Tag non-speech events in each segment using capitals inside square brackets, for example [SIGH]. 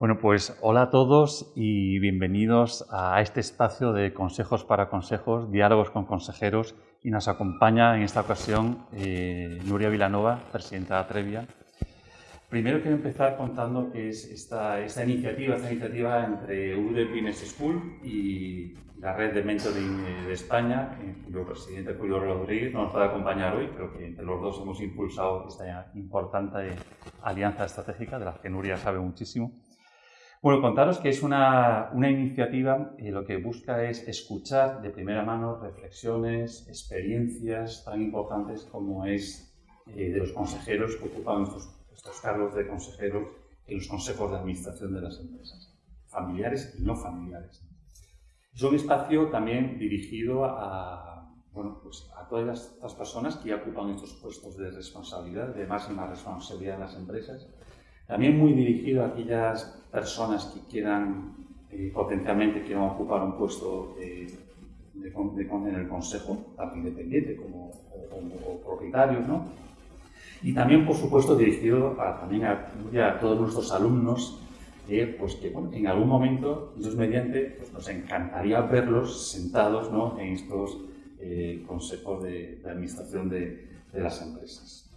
Bueno, pues hola a todos y bienvenidos a este espacio de Consejos para Consejos, Diálogos con Consejeros y nos acompaña en esta ocasión eh, Nuria Vilanova, presidenta de Atrevia. Primero quiero empezar contando que es esta, esta iniciativa, esta iniciativa entre UD Business School y la red de mentoring de España, cuyo presidente Julio Rodríguez no nos puede acompañar hoy, pero que entre los dos hemos impulsado esta importante alianza estratégica de la que Nuria sabe muchísimo. Bueno, contaros que es una, una iniciativa que lo que busca es escuchar de primera mano reflexiones, experiencias tan importantes como es eh, de los consejeros que ocupan estos, estos cargos de consejeros en los consejos de administración de las empresas, familiares y no familiares. Es un espacio también dirigido a, bueno, pues a todas las, personas que ya ocupan estos puestos de responsabilidad, de máxima responsabilidad en las empresas, también muy dirigido a aquellas personas que quieran eh, potencialmente quieran ocupar un puesto de, en el consejo, tanto independiente como o, propietarios, ¿no? Y también, por supuesto, dirigido a, también a, todos nuestros alumnos, eh, pues que bueno, en algún momento, Dios mediante, pues nos encantaría verlos sentados ¿no? en estos eh, consejos de, administración de, de las empresas.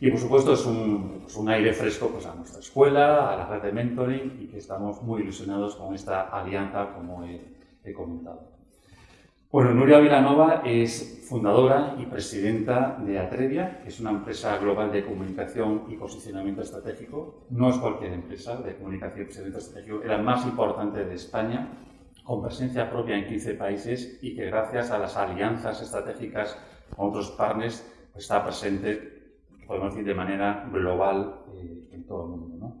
Y por supuesto es un, pues un, aire fresco pues, a nuestra escuela, a la red de mentoring y que estamos muy ilusionados con esta alianza como he, he comentado. Bueno, Nuria Vilanova es fundadora y presidenta de Atrevia, que es una empresa global de comunicación y posicionamiento estratégico. No es cualquier empresa de comunicación y posicionamiento estratégico, es la más importante de España, con presencia propia en 15 países y que gracias a las alianzas estratégicas con otros partners pues, está presente podemos decir, de manera global eh, en todo el mundo. ¿no?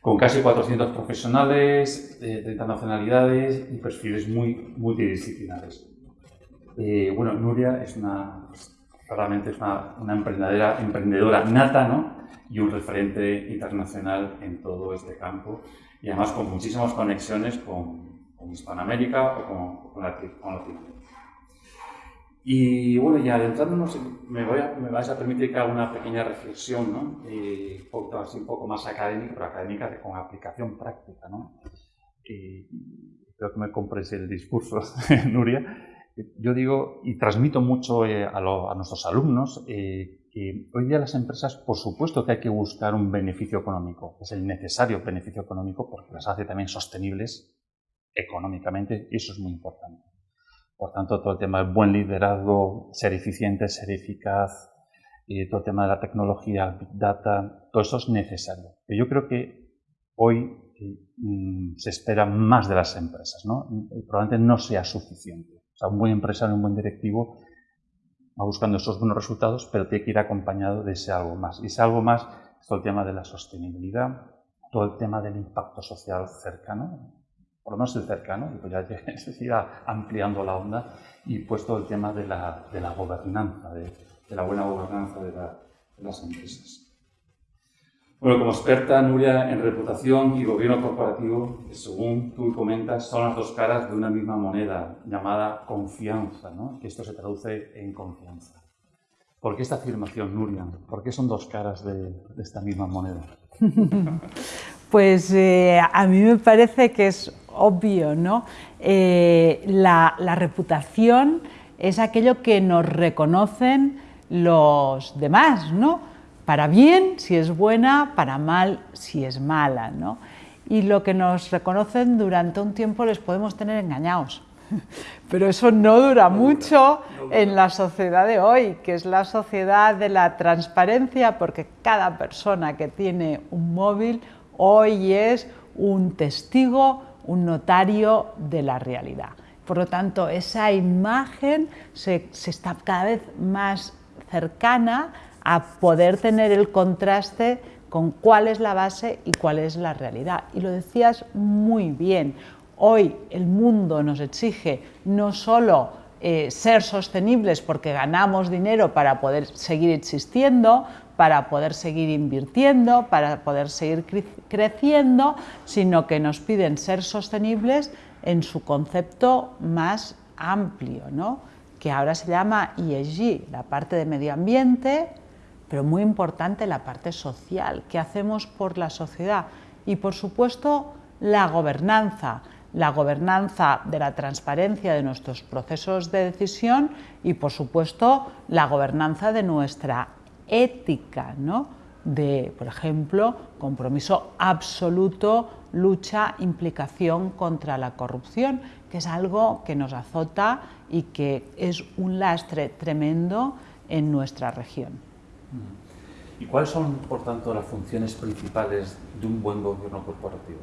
Con casi 400 profesionales, de 30 nacionalidades y perfiles muy multidisciplinares. Eh, bueno, Nuria es una, claramente es una, una emprendedora, emprendedora nata ¿no? y un referente internacional en todo este campo y además con muchísimas conexiones con, con Hispanoamérica o con, con, Latinoamérica. Y bueno, ya adentrándonos, me, voy a, me vais a permitir que haga una pequeña reflexión, ¿no? un, poco, así, un poco más académica, pero académica con aplicación práctica, ¿no? Y creo que me compres el discurso, [LAUGHS] Nuria. Yo digo y transmito mucho eh, a, a, nuestros alumnos eh, que hoy día las empresas, por supuesto que hay que buscar un beneficio económico, es el necesario beneficio económico porque las hace también sostenibles económicamente y eso es muy importante. Por tanto, todo el tema del buen liderazgo, ser eficiente, ser eficaz, todo el tema de la tecnología, Big Data, todo eso es necesario. Yo creo que hoy mm, se espera más de las empresas, ¿no? probablemente no sea suficiente. O sea, un buen empresario, un buen directivo va buscando esos buenos resultados, pero tiene que ir acompañado de ese algo más. Y ese algo más es todo el tema de la sostenibilidad, todo el tema del impacto social cercano, por lo menos el cercano, y pues ya [LAUGHS] se irá ampliando la onda, y puesto el tema de la, de la gobernanza, de, de, la buena gobernanza de, la, de, las empresas. Bueno, como experta, Nuria, en reputación y gobierno corporativo, según tú comentas, son las dos caras de una misma moneda, llamada confianza, ¿no? que esto se traduce en confianza. ¿Por qué esta afirmación, Nuria? ¿Por qué son dos caras de, esta misma moneda? [LAUGHS] Pues eh, a mí me parece que es obvio, ¿no? Eh, la, reputación es aquello que nos reconocen los demás, ¿no? Para bien si es buena, para mal si es mala, ¿no? Y lo que nos reconocen durante un tiempo les podemos tener engañados. [LAUGHS] Pero eso no dura mucho en la sociedad de hoy, que es la sociedad de la transparencia, porque cada persona que tiene un móvil hoy es un testigo un notario de la realidad. Por lo tanto, esa imagen se, está cada vez más cercana a poder tener el contraste con cuál es la base y cuál es la realidad. Y lo decías muy bien, hoy el mundo nos exige no solo eh, ser sostenibles porque ganamos dinero para poder seguir existiendo, para poder seguir invirtiendo, para poder seguir creciendo, sino que nos piden ser sostenibles en su concepto más amplio, ¿no? que ahora se llama ESG, la parte de medio ambiente, pero muy importante la parte social, qué hacemos por la sociedad. y por supuesto la gobernanza, la gobernanza de la transparencia de nuestros procesos de decisión y por supuesto la gobernanza de nuestra ética, ¿no? de, por ejemplo, compromiso absoluto, lucha, implicación contra la corrupción, que es algo que nos azota y que es un lastre tremendo en nuestra región. ¿Y cuáles son, por tanto, las funciones principales de un buen gobierno corporativo?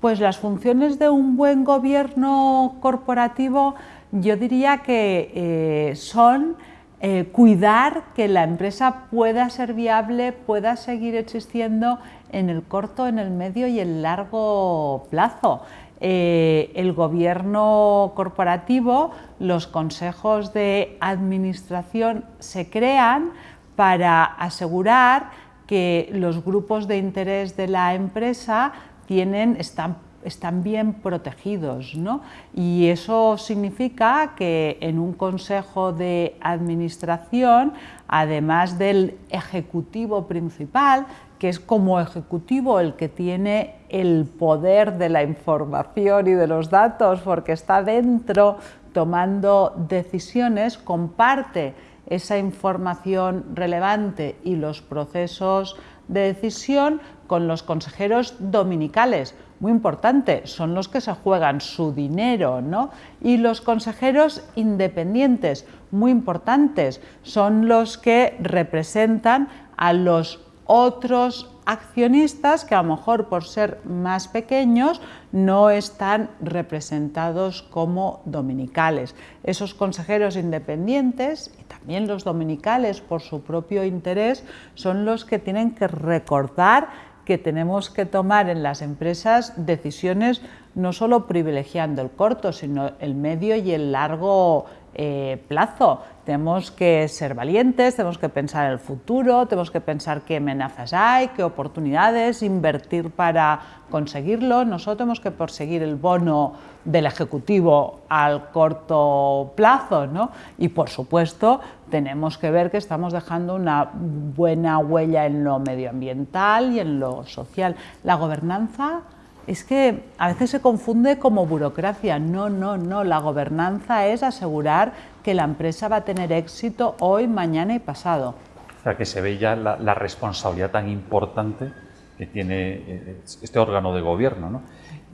Pues las funciones de un buen gobierno corporativo yo diría que eh, son eh, cuidar que la empresa pueda ser viable, pueda seguir existiendo en el corto, en el medio y el largo plazo. Eh, el gobierno corporativo, los consejos de administración se crean para asegurar que los grupos de interés de la empresa tienen, están están bien protegidos. ¿no? Y eso significa que en un consejo de administración, además del ejecutivo principal, que es como ejecutivo el que tiene el poder de la información y de los datos porque está dentro tomando decisiones, comparte esa información relevante y los procesos de decisión con los consejeros dominicales, muy importante, son los que se juegan su dinero, ¿no? Y los consejeros independientes, muy importantes, son los que representan a los otros accionistas que a lo mejor por ser más pequeños no están representados como dominicales. Esos consejeros independientes y también los dominicales por su propio interés son los que tienen que recordar que tenemos que tomar en las empresas decisiones no solo privilegiando el corto, sino el medio y el largo eh, plazo. Tenemos que ser valientes, tenemos que pensar en el futuro, tenemos que pensar qué amenazas hay, qué oportunidades, invertir para conseguirlo. Nosotros tenemos que perseguir el bono del Ejecutivo al corto plazo ¿no? y, por supuesto, tenemos que ver que estamos dejando una buena huella en lo medioambiental y en lo social. La gobernanza es que a veces se confunde como burocracia. No, no, no. La gobernanza es asegurar que la empresa va a tener éxito hoy, mañana y pasado. O sea, que se ve ya la, responsabilidad tan importante que tiene eh, este órgano de gobierno. ¿no?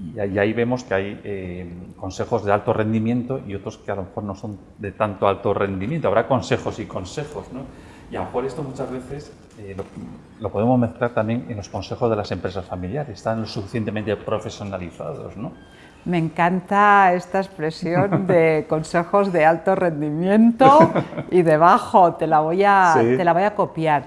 Y, ahí vemos que hay eh, consejos de alto rendimiento y otros que a lo mejor no son de tanto alto rendimiento. Habrá consejos y consejos. ¿no? Y a lo mejor esto muchas veces eh, lo, podemos mezclar también en los consejos de las empresas familiares, están lo suficientemente profesionalizados, ¿no? Me encanta esta expresión [LAUGHS] de consejos de alto rendimiento y de bajo, te la voy a, te la voy a copiar.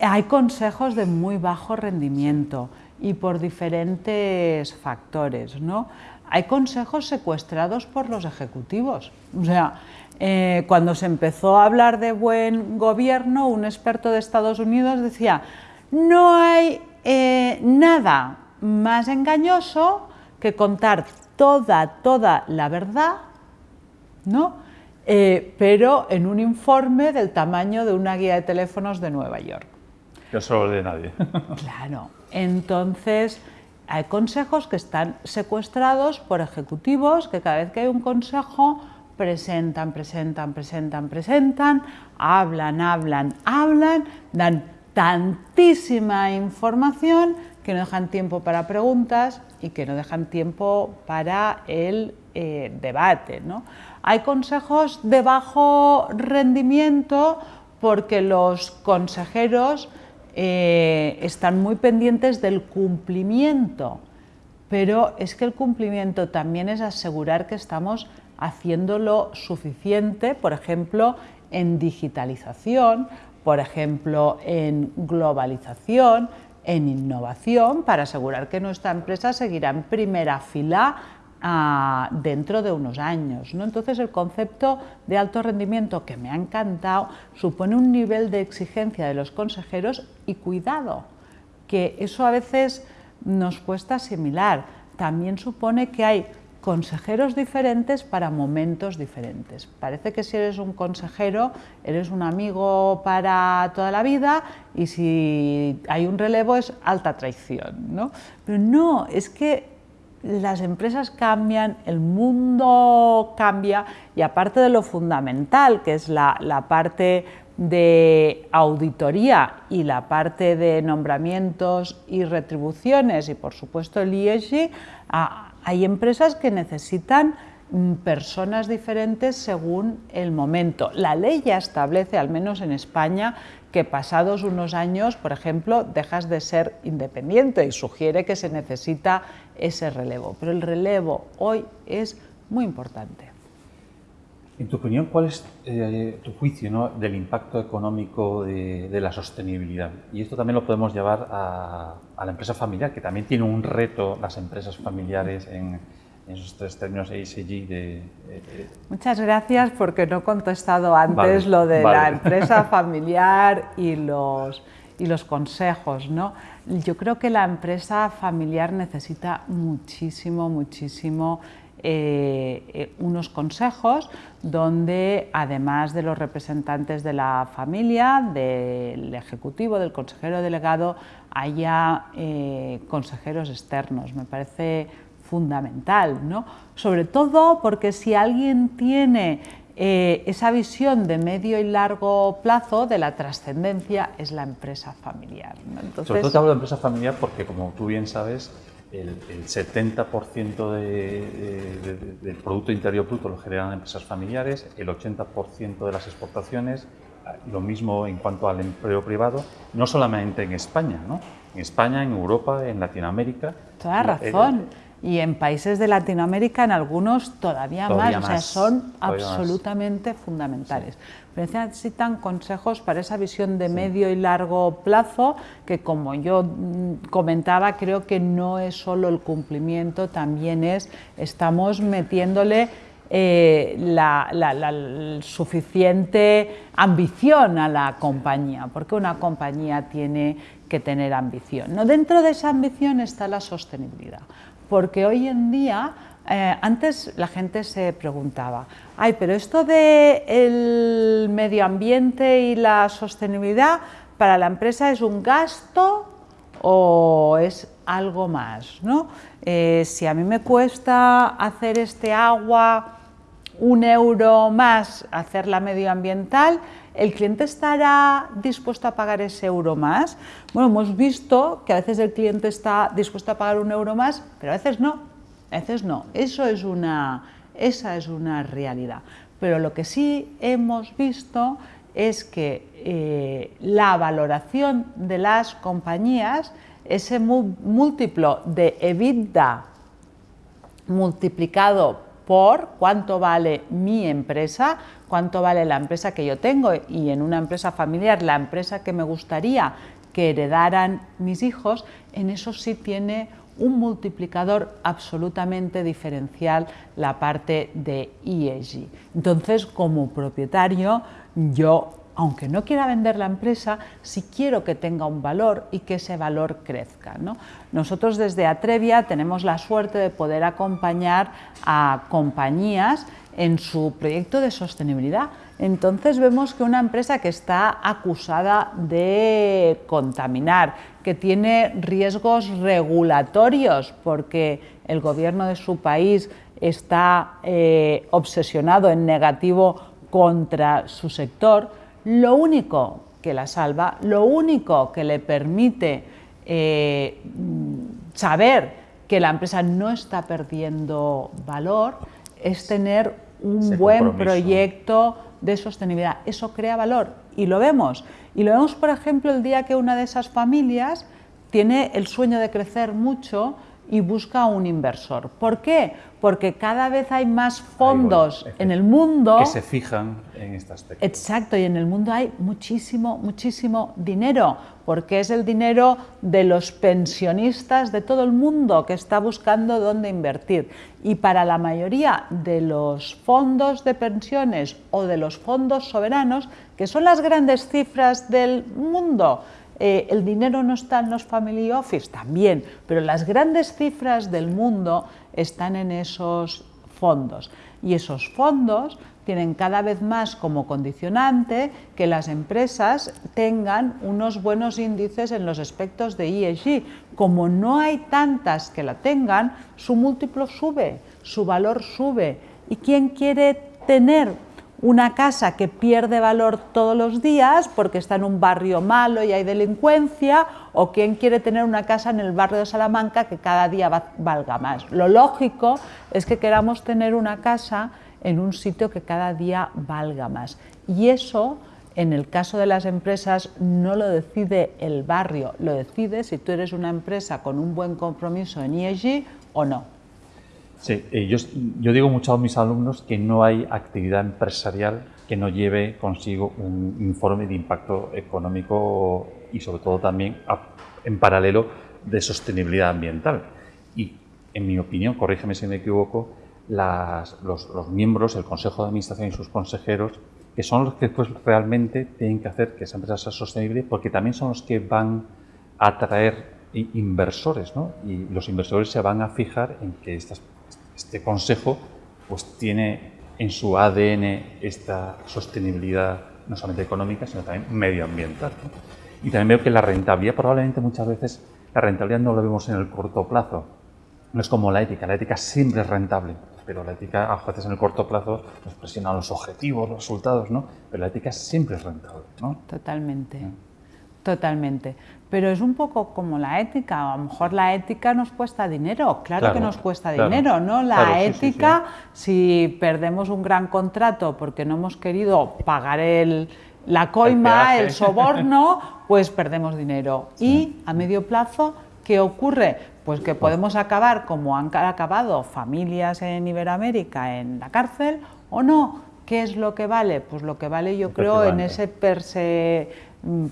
Hay consejos de muy bajo rendimiento y por diferentes factores, ¿no? Hay consejos secuestrados por los ejecutivos, o sea, eh, cuando se empezó a hablar de buen gobierno, un experto de Estados Unidos decía, no hay eh, nada más engañoso que contar toda, toda la verdad, ¿no? Eh, pero en un informe del tamaño de una guía de teléfonos de Nueva York. Yo solo de nadie. [LAUGHS] claro, entonces hay consejos que están secuestrados por ejecutivos que cada vez que hay un consejo presentan, presentan, presentan, presentan, hablan, hablan, hablan, dan tantísima información que no dejan tiempo para preguntas y que no dejan tiempo para el eh, debate. Hay consejos de bajo rendimiento porque los consejeros eh, están muy pendientes del cumplimiento, pero es que el cumplimiento también es asegurar que estamos haciéndolo suficiente, por ejemplo, en digitalización, por ejemplo, en globalización, en innovación, para asegurar que nuestra empresa seguirá en primera fila ah, dentro de unos años. ¿no? Entonces, el concepto de alto rendimiento, que me ha encantado, supone un nivel de exigencia de los consejeros y cuidado, que eso a veces nos cuesta asimilar. También supone que hay consejeros diferentes para momentos diferentes. Parece que si eres un consejero eres un amigo para toda la vida y si hay un relevo es alta traición. ¿no? Pero no, es que las empresas cambian, el mundo cambia y aparte de lo fundamental, que es la, la parte de auditoría y la parte de nombramientos y retribuciones y por supuesto el IESG, hay empresas que necesitan mm, personas diferentes según el momento. La ley ya establece, al menos en España, que pasados unos años, por ejemplo, dejas de ser independiente y sugiere que se necesita ese relevo. Pero el relevo hoy es muy importante. En tu opinión, ¿cuál es eh, tu juicio del impacto económico de, la sostenibilidad? Y esto también lo podemos llevar a, la empresa familiar, que también tiene un reto las empresas familiares en, esos tres términos ESG de, Muchas gracias porque no he contestado antes lo de la empresa [LAUGHS] familiar y los, y los consejos. ¿no? Yo creo que la empresa familiar necesita muchísimo, muchísimo eh, eh, unos consejos donde además de los representantes de la familia, del ejecutivo, del consejero delegado, haya eh, consejeros externos. Me parece fundamental, ¿no? sobre todo porque si alguien tiene esa visión de medio y largo plazo de la trascendencia es la empresa familiar. Sobre todo te hablo de empresa familiar porque, como tú bien sabes, el, 70% del Producto Interior Bruto lo generan empresas familiares, el 80% de las exportaciones, lo mismo en cuanto al empleo privado, no solamente en España, ¿no? en España, en Europa, en Latinoamérica. Toda razón. Y en países de Latinoamérica, en algunos todavía, más, o sea, son absolutamente fundamentales. Necesitan consejos para esa visión de medio y largo plazo, que como yo mm, comentaba, creo que no es solo el cumplimiento, también es, estamos metiéndole eh, la, suficiente ambición a la compañía, porque una compañía tiene que tener ambición. ¿no? Dentro de esa ambición está la sostenibilidad, porque hoy en día eh, antes la gente se preguntaba, ay, pero esto del el medio ambiente y la sostenibilidad para la empresa es un gasto o es algo más, ¿no? Eh, si a mí me cuesta hacer este agua un euro más hacerla medioambiental, ¿el cliente estará dispuesto a pagar ese euro más? Bueno, hemos visto que a veces el cliente está dispuesto a pagar un euro más, pero a veces no. A veces no, esa es una realidad. Pero lo que sí hemos visto es que eh, la valoración de las compañías, ese múltiplo de EBITDA multiplicado por cuánto vale mi empresa, cuánto vale la empresa que yo tengo y en una empresa familiar la empresa que me gustaría que heredaran mis hijos, en eso sí tiene un multiplicador absolutamente diferencial la parte de ESG. Entonces, como propietario, yo, aunque no quiera vender la empresa, sí quiero que tenga un valor y que ese valor crezca. Nosotros desde Atrevia tenemos la suerte de poder acompañar a compañías en su proyecto de sostenibilidad. Entonces vemos que una empresa que está acusada de contaminar, que tiene riesgos regulatorios porque el gobierno de su país está eh, obsesionado en negativo contra su sector, lo único que la salva, lo único que le permite eh, saber que la empresa no está perdiendo valor es tener un buen proyecto de sostenibilidad. Eso crea valor y lo vemos. Y lo vemos, por ejemplo, el día que una de esas familias tiene el sueño de crecer mucho y busca un inversor. ¿Por qué? Porque cada vez hay más fondos en el mundo que se fijan en este aspecto. Exacto, y en el mundo hay muchísimo, muchísimo dinero, porque es el dinero de los pensionistas de todo el mundo que está buscando dónde invertir. Y para la mayoría de los fondos de pensiones o de los fondos soberanos, que son las grandes cifras del mundo, Eh, ¿El dinero no está en los family office? También, pero las grandes cifras del mundo están en esos fondos. Y esos fondos tienen cada vez más como condicionante que las empresas tengan unos buenos índices en los aspectos de ESG. Como no hay tantas que la tengan, su múltiplo sube, su valor sube. ¿Y quién quiere tener una casa que pierde valor todos los días porque está en un barrio malo y hay delincuencia, o quién quiere tener una casa en el barrio de Salamanca que cada día valga más. Lo lógico es que queramos tener una casa en un sitio que cada día valga más. Y eso, en el caso de las empresas, no lo decide el barrio, lo decide si tú eres una empresa con un buen compromiso en ESG o no. Sí, yo, yo digo mucho a mis alumnos que no hay actividad empresarial que no lleve consigo un informe de impacto económico y sobre todo también en paralelo de sostenibilidad ambiental. Y en mi opinión, corrígeme si me equivoco, los, miembros, el Consejo de Administración y sus consejeros, que son los que pues, realmente tienen que hacer que esa empresa sea sostenible, porque también son los que van a atraer inversores, ¿no? Y los inversores se van a fijar en que este consejo pues, tiene en su ADN esta sostenibilidad no solamente económica, sino también medioambiental. Y también veo que la rentabilidad, probablemente muchas veces, la rentabilidad no la vemos en el corto plazo. No es como la ética, la ética siempre es rentable pero la ética a veces en el corto plazo nos presiona los objetivos, los resultados, ¿no? Pero la ética siempre es rentable, ¿no? Totalmente, totalmente. Pero es un poco como la ética, a lo mejor la ética nos cuesta dinero, claro, que nos cuesta dinero, ¿no? La ética, si perdemos un gran contrato porque no hemos querido pagar el, la coima, el, el soborno, [LAUGHS] pues perdemos dinero. Y a medio plazo, ¿qué ocurre? Pues que podemos acabar como han acabado familias en Iberoamérica en la cárcel o no. ¿Qué es lo que vale? Pues lo que vale yo creo en ese mm,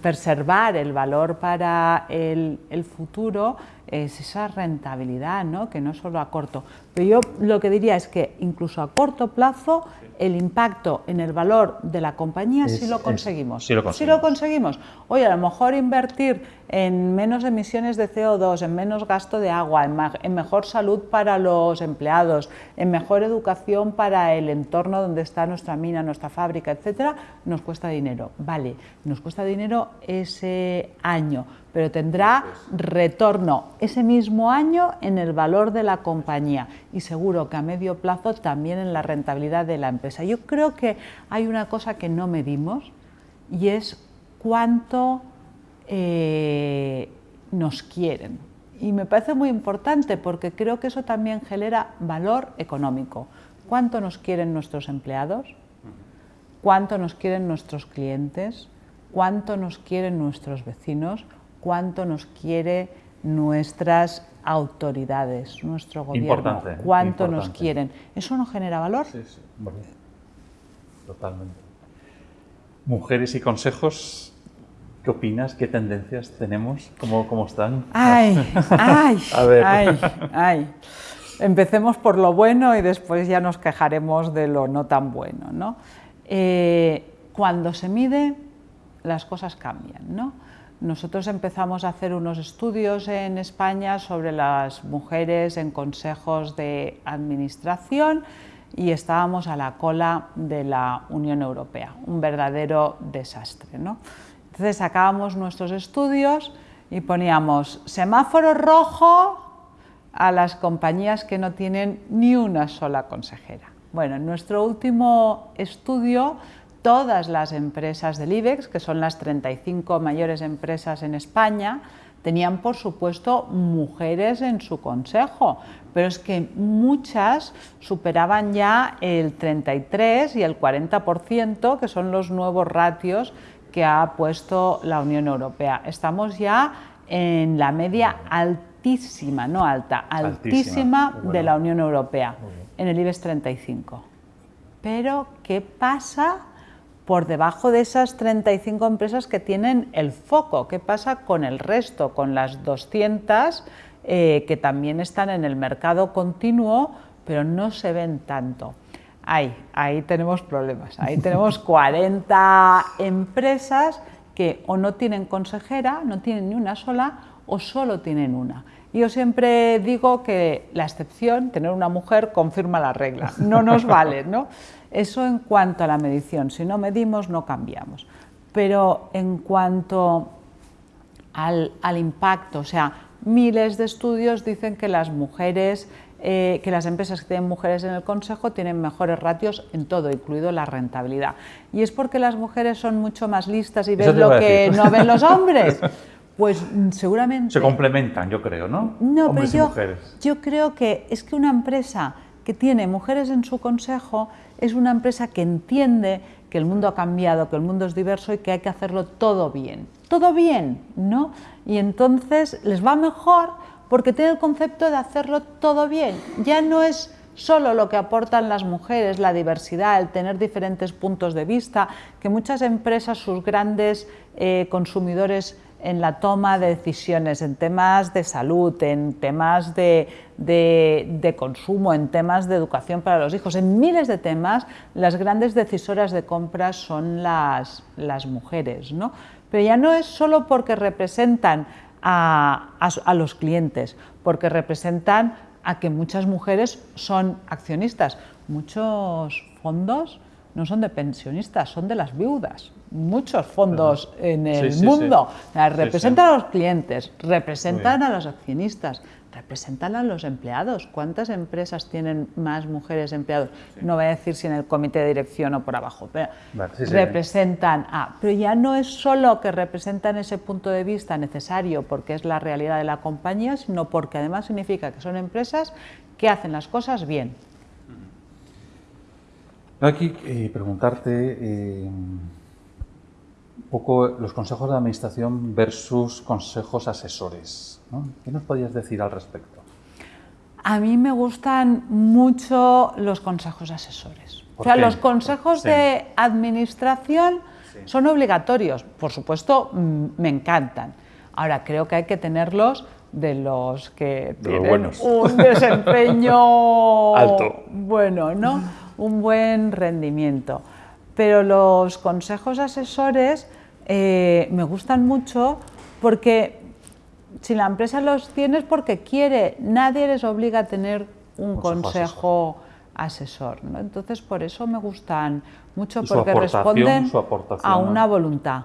preservar el valor para el, el, futuro es esa rentabilidad, ¿no? que no solo a corto. Pero yo lo que diría es que incluso a corto plazo el impacto en el valor de la compañía si lo conseguimos. Si lo conseguimos. lo conseguimos. Oye, a lo mejor invertir en menos emisiones de CO2, en menos gasto de agua, en, mejor salud para los empleados, en mejor educación para el entorno donde está nuestra mina, nuestra fábrica, etcétera, nos cuesta dinero. Vale, nos cuesta dinero ese año, pero tendrá retorno ese mismo año en el valor de la compañía y seguro que a medio plazo también en la rentabilidad de la empresa. Yo creo que hay una cosa que no medimos y es cuánto eh, nos quieren. Y me parece muy importante porque creo que eso también genera valor económico. ¿Cuánto nos quieren nuestros empleados? ¿Cuánto nos quieren nuestros clientes? ¿Cuánto nos quieren nuestros vecinos? ¿Cuánto nos quiere nuestras autoridades, nuestro gobierno, cuánto nos quieren. ¿Eso no genera valor? Sí, sí, totalmente. Mujeres y consejos, ¿qué opinas? ¿Qué tendencias tenemos? ¿Cómo, cómo están? Ay, [LAUGHS] ay, ay, ay. Empecemos por lo bueno y después ya nos quejaremos de lo no tan bueno. ¿no? Eh, cuando se mide, las cosas cambian. ¿no? Nosotros empezamos a hacer unos estudios en España sobre las mujeres en consejos de administración y estábamos a la cola de la Unión Europea, un verdadero desastre. ¿no? Entonces sacábamos nuestros estudios y poníamos semáforo rojo a las compañías que no tienen ni una sola consejera. Bueno, en nuestro último estudio todas las empresas del IBEX, que son las 35 mayores empresas en España, tenían por supuesto mujeres en su consejo, pero es que muchas superaban ya el 33 y el 40%, que son los nuevos ratios que ha puesto la Unión Europea. Estamos ya en la media altísima, no alta, altísima, de la Unión Europea, en el IBEX 35. Pero, ¿qué pasa por debajo de esas 35 empresas que tienen el foco. ¿Qué pasa con el resto, con las 200 eh, que también están en el mercado continuo, pero no se ven tanto? Ahí, ahí tenemos problemas. Ahí tenemos [LAUGHS] 40 empresas que o no tienen consejera, no tienen ni una sola, o solo tienen una. Yo siempre digo que la excepción, tener una mujer, confirma la regla, no nos vale, ¿no? Eso en cuanto a la medición, si no medimos no cambiamos. Pero en cuanto al, impacto, o sea, miles de estudios dicen que las mujeres, eh, que las empresas que tienen mujeres en el consejo tienen mejores ratios en todo, incluido la rentabilidad. Y es porque las mujeres son mucho más listas y ven lo que no ven los hombres. [LAUGHS] Pues mm, seguramente... Se complementan, yo creo, ¿no? No, pero yo, yo creo que es que una empresa que tiene mujeres en su consejo es una empresa que entiende que el mundo ha cambiado, que el mundo es diverso y que hay que hacerlo todo bien. Todo bien, ¿no? Y entonces les va mejor porque tiene el concepto de hacerlo todo bien. Ya no es solo lo que aportan las mujeres, la diversidad, el tener diferentes puntos de vista, que muchas empresas, sus grandes eh, consumidores en la toma de decisiones, en temas de salud, en temas de, consumo, en temas de educación para los hijos, en miles de temas, las grandes decisoras de compras son las, las mujeres. ¿no? Pero ya no es solo porque representan a, a los clientes, porque representan a que muchas mujeres son accionistas. Muchos fondos no son de pensionistas, son de las viudas. Muchos fondos en el mundo representan a los clientes, representan a los accionistas, representan a los empleados. ¿Cuántas empresas tienen más mujeres empleados? No voy a decir si en el comité de dirección o por abajo, pero representan a. Pero ya no es solo que representan ese punto de vista necesario porque es la realidad de la compañía, sino porque además significa que son empresas que hacen las cosas bien Aquí eh, preguntarte eh, un poco los consejos de administración versus consejos asesores. ¿Qué nos podías decir al respecto? A mí me gustan mucho los consejos asesores. O sea, los consejos de administración son obligatorios. Por supuesto, me encantan. Ahora, creo que hay que tenerlos de los que tienen un desempeño [LAUGHS] alto. Bueno, ¿no? Un buen rendimiento. Pero los consejos asesores eh, me gustan mucho porque si la empresa los tiene es porque quiere, nadie les obliga a tener un consejo, asesor. Entonces, por eso me gustan mucho, porque responden a una voluntad.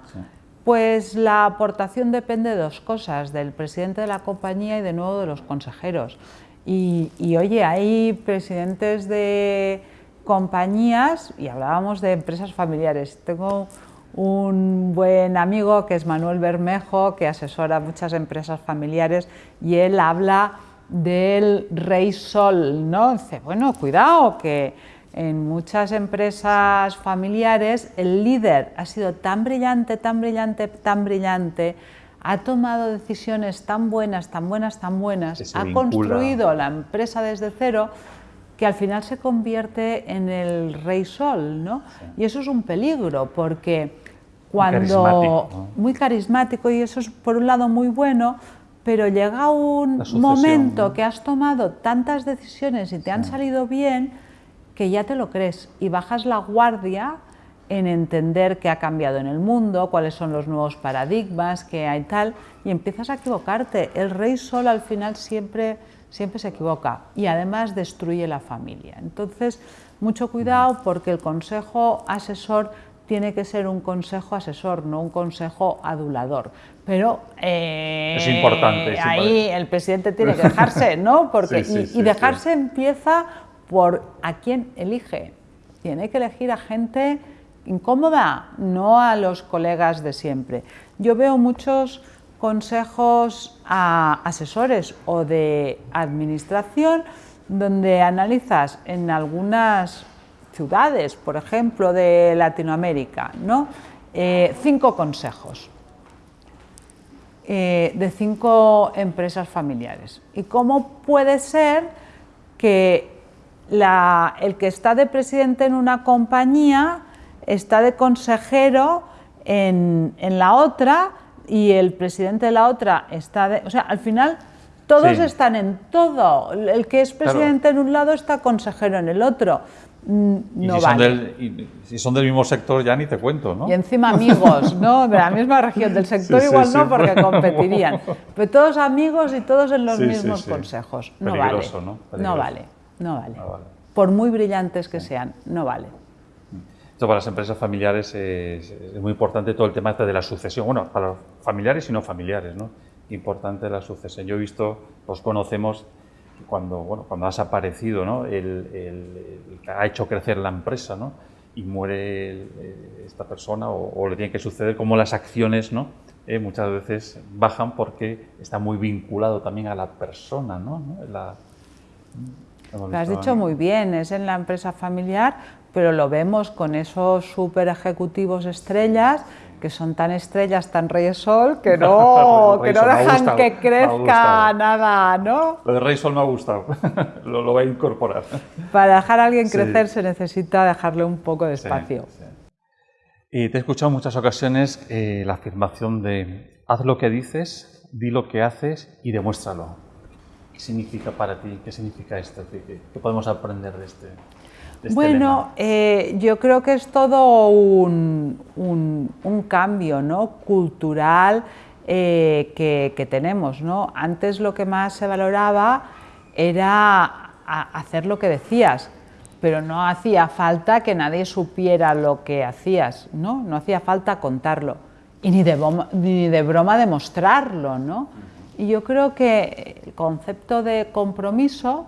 Pues la aportación depende de dos cosas, del presidente de la compañía y de nuevo de los consejeros. y oye, hay presidentes de, compañías, y hablábamos de empresas familiares. Tengo un buen amigo que es Manuel Bermejo, que asesora muchas empresas familiares, y él habla del rey sol, ¿no? Dice, bueno, cuidado, que en muchas empresas familiares el líder ha sido tan brillante, tan brillante, tan brillante, ha tomado decisiones tan buenas, tan buenas, tan buenas, ha construido la empresa desde cero, que al final se convierte en el rey sol, ¿no? Y eso es un peligro, porque cuando... Muy carismático, y eso es por un lado muy bueno, pero llega un momento que has tomado tantas decisiones y te han salido bien, que ya te lo crees y bajas la guardia en entender qué ha cambiado en el mundo, cuáles son los nuevos paradigmas que hay tal, y empiezas a equivocarte. El rey sol al final siempre siempre se equivoca y además destruye la familia. Entonces, mucho cuidado porque el consejo asesor tiene que ser un consejo asesor, no un consejo adulador. Pero eh, es importante, ahí el presidente tiene que dejarse, ¿no? [LAUGHS] Porque, y, dejarse empieza por a quién elige. Tiene que elegir a gente incómoda, no a los colegas de siempre. Yo veo muchos consejos a asesores o de administración donde analizas en algunas ciudades, por ejemplo, de Latinoamérica, ¿no? Eh, cinco consejos eh, de cinco empresas familiares. ¿Y cómo puede ser que el que está de presidente en una compañía está de consejero en, en la otra y el presidente de la otra está... De, o sea, al final todos están en todo. El que es presidente en un lado está consejero en el otro. mm, Y no si, son vale. del, y si son del mismo sector ya ni te cuento, ¿no? Y encima amigos, ¿no? De la misma región, del sector Sí, igual sí. no, porque [LAUGHS] competirían. Pero todos amigos y todos en los mismos consejos. No Peligroso, vale. ¿no? No Peligroso. vale, no vale. No vale. Por muy brillantes que sean, no vale. Esto para las empresas familiares es, es muy importante todo el tema este de la sucesión. Bueno, para los familiares y no familiares, ¿no? Importante la sucesión. Yo he visto, los conocemos, que cuando, bueno, cuando has aparecido, ¿no? El, el- el que ha hecho crecer la empresa, ¿no? Y muere el- eh, esta persona o, o le tiene que suceder, como las acciones, ¿no? Eh, muchas veces bajan porque está muy vinculado también a la persona, ¿no? ¿No? La- hemos Lo has dicho muy bien, es en la empresa familiar, pero lo vemos con esos super ejecutivos estrellas que son tan estrellas, tan reyes sol, que no, [LAUGHS] que Rey no dejan gustado, que crezca nada, ¿no? Lo de Rey Sol me ha gustado, [LAUGHS] lo, lo voy a incorporar. Para dejar a alguien Sí. crecer se necesita dejarle un poco de Sí, espacio. sí. Y te he escuchado en muchas ocasiones eh, la afirmación de haz lo que dices, di lo que haces y demuéstralo. ¿Qué significa para ti? ¿Qué significa esto? ¿Qué, qué- podemos aprender de este, este Bueno, eh, yo creo que es todo un, un- un cambio ¿no? cultural eh, que, que tenemos. ¿no? Antes lo que más se valoraba era hacer lo que decías, pero no hacía falta que nadie supiera lo que hacías, no, no hacía falta contarlo y ni de, broma, ni de broma demostrarlo. ¿no? Y yo creo que el concepto de compromiso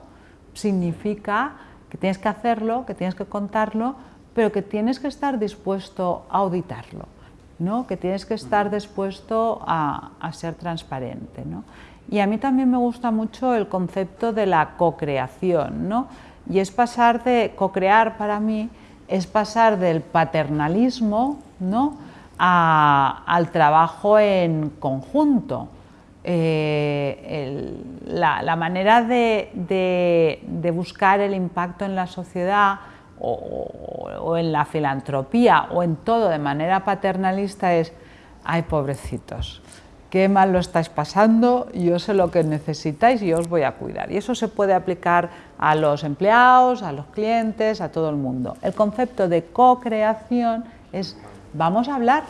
significa que tienes que hacerlo, que tienes que contarlo, pero que tienes que estar dispuesto a auditarlo, ¿no? que tienes que estar dispuesto a, a ser transparente. ¿no? Y a mí también me gusta mucho el concepto de la co-creación, ¿no? y es pasar de co-crear para mí, es pasar del paternalismo ¿no? a- al trabajo en conjunto. Eh, la, manera de, buscar el impacto en la sociedad o, en la filantropía o en todo de manera paternalista es, ay pobrecitos, qué mal lo estáis pasando, yo sé lo que necesitáis y os voy a cuidar. Y eso se puede aplicar a los empleados, a los clientes, a todo el mundo. El concepto de co-creación es, vamos a hablar,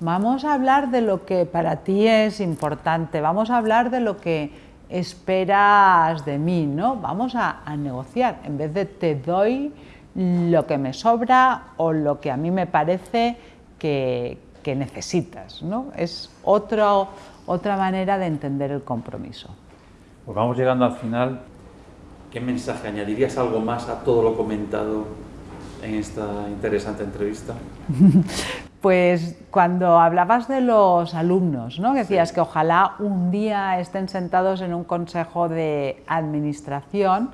Vamos a hablar de lo que para ti es importante, vamos a hablar de lo que esperas de mí, ¿no? Vamos a, a negociar, en vez de te doy lo que me sobra o lo que a mí me parece que, que necesitas, ¿no? Es otro, otra manera de entender el compromiso. Pues vamos llegando al final. ¿Qué mensaje añadirías algo más a todo lo comentado en esta interesante entrevista? [LAUGHS] Pues cuando hablabas de los alumnos, ¿no? que decías que ojalá un día estén sentados en un consejo de administración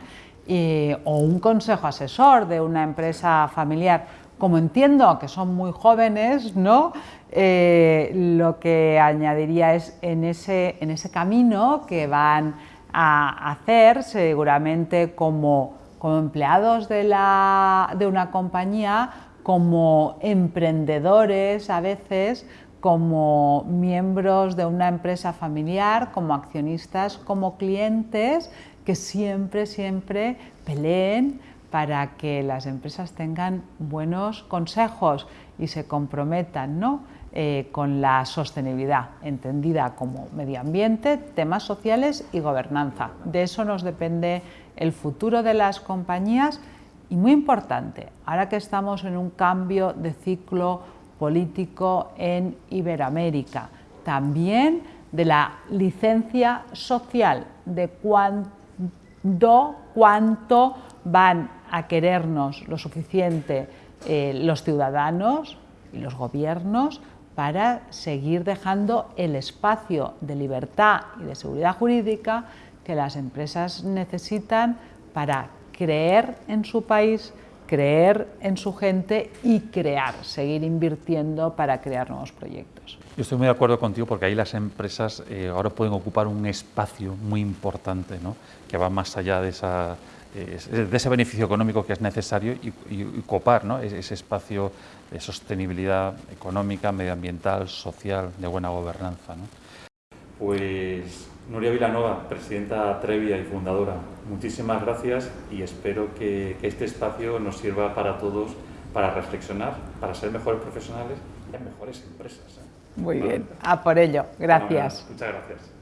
eh, o un consejo asesor de una empresa familiar, como entiendo que son muy jóvenes, ¿no? Eh, lo que añadiría es en ese, en ese camino que van a hacer seguramente como, como empleados de, la, de una compañía, como emprendedores a veces, como miembros de una empresa familiar, como accionistas, como clientes, que siempre, siempre peleen para que las empresas tengan buenos consejos y se comprometan ¿no? Eh, con la sostenibilidad, entendida como medio ambiente, temas sociales y gobernanza. De eso nos depende el futuro de las compañías y muy importante, ahora que estamos en un cambio de ciclo político en Iberoamérica, también de la licencia social, de cuándo, cuánto van a querernos lo suficiente eh, los ciudadanos y los gobiernos para seguir dejando el espacio de libertad y de seguridad jurídica que las empresas necesitan para creer en su país, creer en su gente y crear, seguir invirtiendo para crear nuevos proyectos. Yo estoy muy de acuerdo contigo porque ahí las empresas eh, ahora pueden ocupar un espacio muy importante, ¿no? que va más allá de, esa, eh, de ese beneficio económico que es necesario y, y, y copar ¿no? ese, ese espacio de sostenibilidad económica, medioambiental, social, de buena gobernanza. ¿no? Pues Nuria Vilanova, presidenta Trevia y fundadora, muchísimas gracias y espero que, este espacio nos sirva para todos para reflexionar, para ser mejores profesionales y mejores empresas. ¿eh? Muy bien, a por ello. Gracias. muchas gracias.